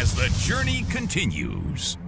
As The journey continues.